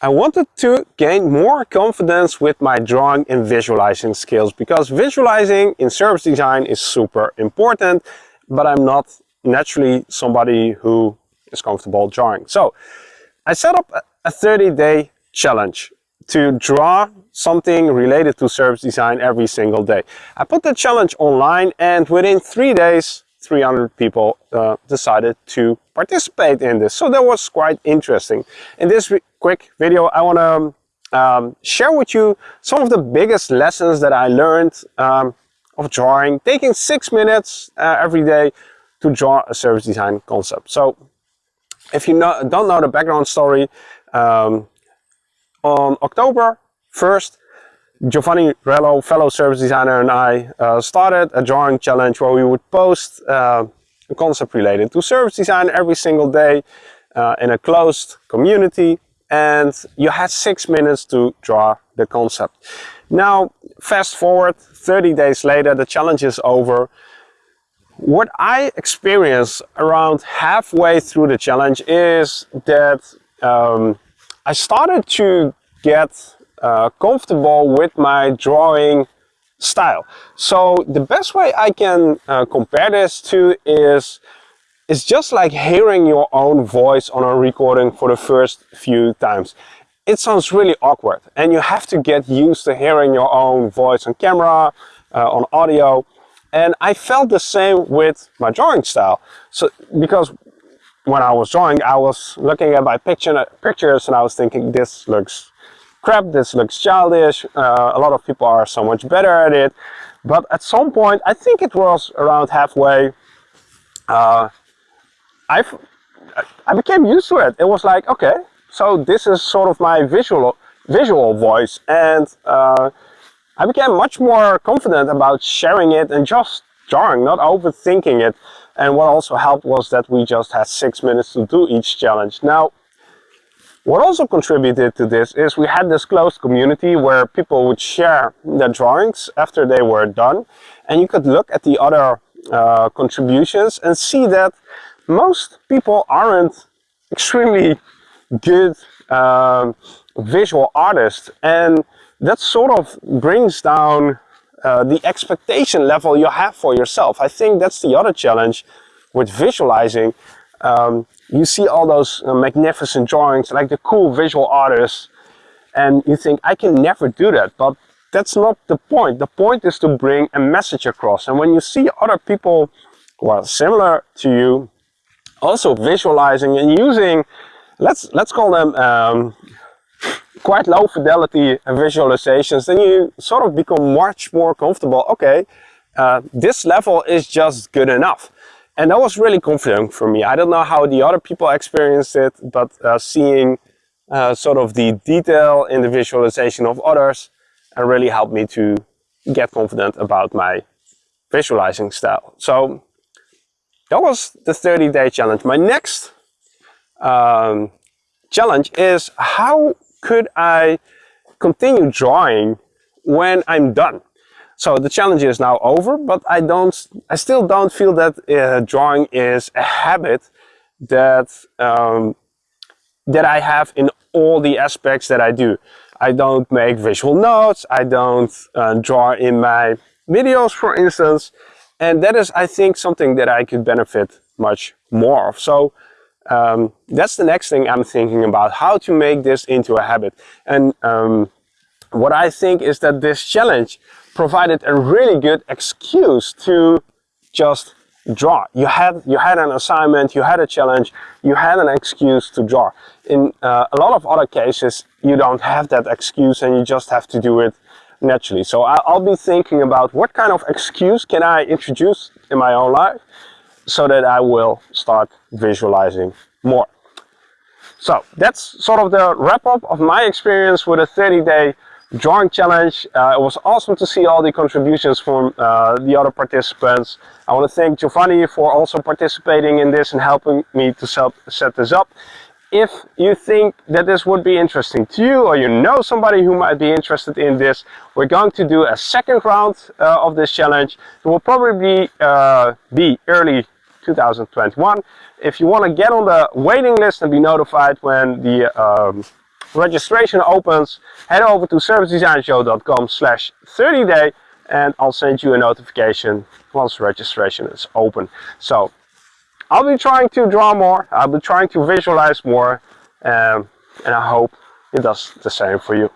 I wanted to gain more confidence with my drawing and visualizing skills because visualizing in service design is super important, but I'm not naturally somebody who is comfortable drawing. So I set up a 30 day challenge to draw something related to service design every single day. I put the challenge online and within three days 300 people uh, decided to participate in this. So that was quite interesting. In this quick video I want to um, share with you some of the biggest lessons that I learned um, of drawing, taking six minutes uh, every day to draw a service design concept. So if you know, don't know the background story, um, on October 1st, Giovanni Rello, fellow service designer, and I uh, started a drawing challenge where we would post uh, a concept related to service design every single day uh, in a closed community. And you had six minutes to draw the concept. Now, fast forward 30 days later, the challenge is over. What I experienced around halfway through the challenge is that um, I started to get uh, comfortable with my drawing style. So the best way I can uh, compare this to is it's just like hearing your own voice on a recording for the first few times. It sounds really awkward and you have to get used to hearing your own voice on camera, uh, on audio. And I felt the same with my drawing style. So because when I was drawing, I was looking at my picture, pictures and I was thinking, this looks crap, this looks childish, uh, a lot of people are so much better at it. But at some point, I think it was around halfway, uh, i I became used to it. It was like, okay, so this is sort of my visual, visual voice. And uh, I became much more confident about sharing it and just drawing, not overthinking it. And what also helped was that we just had six minutes to do each challenge. Now, what also contributed to this is we had this closed community where people would share their drawings after they were done. And you could look at the other uh, contributions and see that most people aren't extremely good um, visual artists. And that sort of brings down uh, the expectation level you have for yourself. I think that's the other challenge with visualizing. Um, you see all those uh, magnificent drawings, like the cool visual artists, and you think, I can never do that. But that's not the point. The point is to bring a message across. And when you see other people who are similar to you, also visualizing and using, let's let's call them um, quite low fidelity visualizations, then you sort of become much more comfortable. Okay, uh, this level is just good enough. And that was really confident for me. I don't know how the other people experienced it, but uh, seeing uh, sort of the detail in the visualization of others uh, really helped me to get confident about my visualizing style. So that was the 30 day challenge. My next um, challenge is how could I continue drawing when I'm done? So the challenge is now over, but I don't, I still don't feel that uh, drawing is a habit that um, that I have in all the aspects that I do. I don't make visual notes, I don't uh, draw in my videos, for instance, and that is, I think, something that I could benefit much more of. So um, that's the next thing I'm thinking about, how to make this into a habit. And um, what I think is that this challenge provided a really good excuse to just draw. You had, you had an assignment, you had a challenge, you had an excuse to draw. In uh, a lot of other cases, you don't have that excuse and you just have to do it naturally. So I'll be thinking about what kind of excuse can I introduce in my own life so that I will start visualizing more. So that's sort of the wrap up of my experience with a 30 day drawing challenge. Uh, it was awesome to see all the contributions from uh, the other participants. I want to thank Giovanni for also participating in this and helping me to set this up. If you think that this would be interesting to you or you know somebody who might be interested in this, we're going to do a second round uh, of this challenge. It will probably uh, be early 2021. If you want to get on the waiting list and be notified when the um, registration opens, head over to servicedesignshow.com slash 30 day and I'll send you a notification once registration is open. So I'll be trying to draw more, I'll be trying to visualize more um, and I hope it does the same for you.